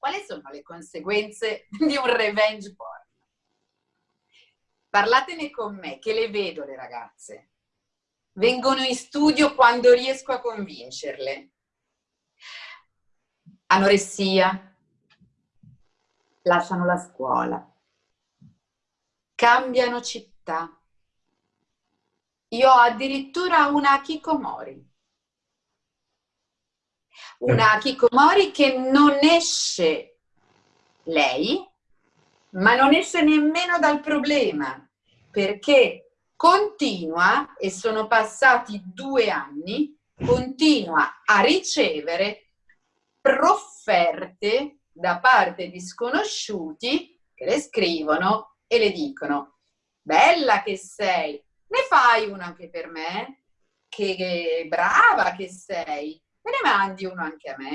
Quali sono le conseguenze di un revenge porn? Parlatene con me, che le vedo le ragazze. Vengono in studio quando riesco a convincerle. Anoressia, lasciano la scuola, cambiano città. Io ho addirittura una Kikomori. Una Kikomori che non esce lei, ma non esce nemmeno dal problema, perché continua, e sono passati due anni, continua a ricevere profferte da parte di sconosciuti che le scrivono e le dicono bella che sei, ne fai uno anche per me? Che brava che sei, me ne mandi uno anche a me?